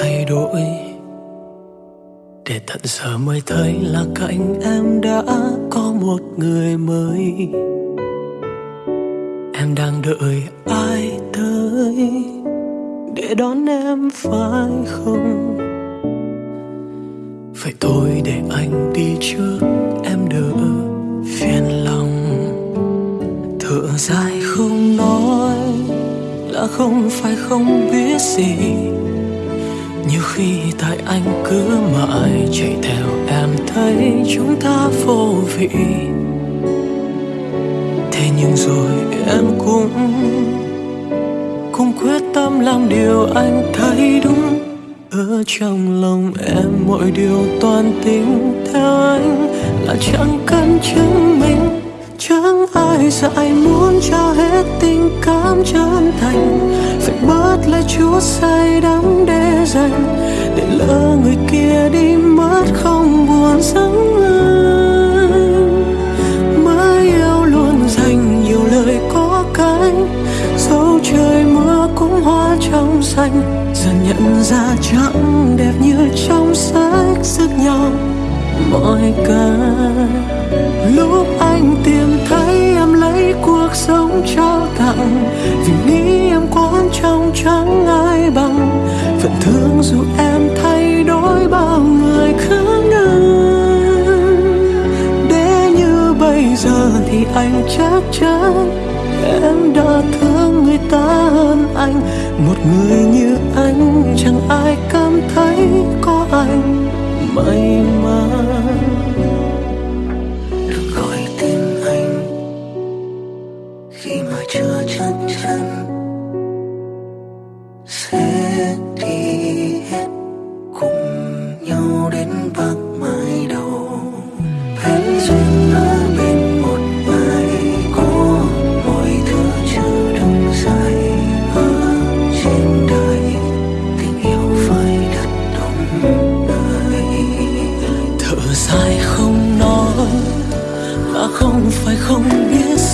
thay đổi. Để tận giờ mới thấy là cạnh em đã có một người mới. Em đang đợi ai tới để đón em, phải không? Vậy thôi để anh đi trước, em đỡ phiền lòng. Thở dài không nói là không phải không biết gì nhiều khi tại anh cứ mãi chạy theo em thấy chúng ta vô vị. Thế nhưng rồi em cũng cũng quyết tâm làm điều anh thấy đúng. Ở trong lòng em mọi điều toàn tính theo anh là chẳng cần chứng minh. Chẳng ai dạy muốn cho hết tình cảm chân thành bớt lời chúa say đắm để dành để lỡ người kia đi mất không buồn sống anh mãi yêu luôn dành nhiều lời có cánh dẫu trời mưa cũng hoa trong xanh. Dần nhận ra chẳng đẹp như trong sách sức nhau mọi cái. Lúc anh tìm thấy em lấy cuộc sống trao tặng, vì trong chẳng ai bằng. Vẫn thương dù em thay đổi bao người khác anh để như bây giờ thì anh chắc chắn em đã thương người ta hơn anh. Một người như anh chẳng ai cảm thấy có anh may mắn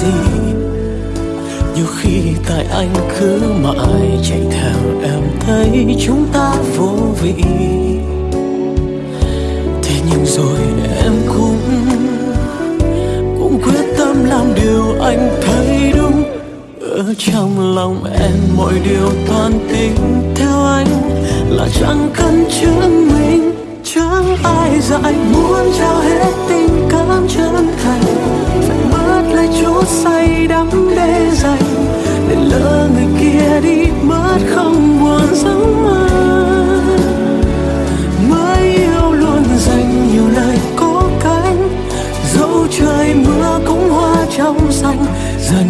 gì nhiều khi tại anh cứ mãi chạy theo em thấy chúng ta vô vị. Thế nhưng rồi em cũng cũng quyết tâm làm điều anh thấy đúng. Ở trong lòng em mọi điều toàn tính theo anh là chẳng cần chứng minh. Chẳng ai dạy muốn trao hết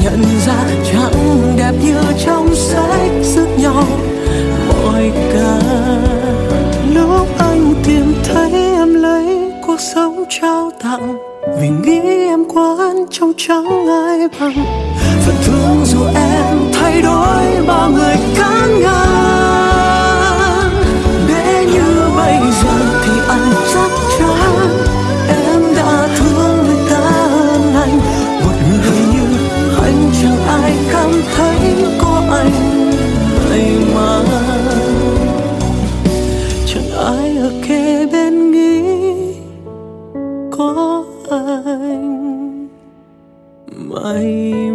nhận ra chẳng đẹp như trong sách sức nhau mọi cả lúc anh tìm thấy em lấy cuộc sống trao tặng. Vì nghĩ em quan trong chẳng ai bằng. Phần thương dù em mãi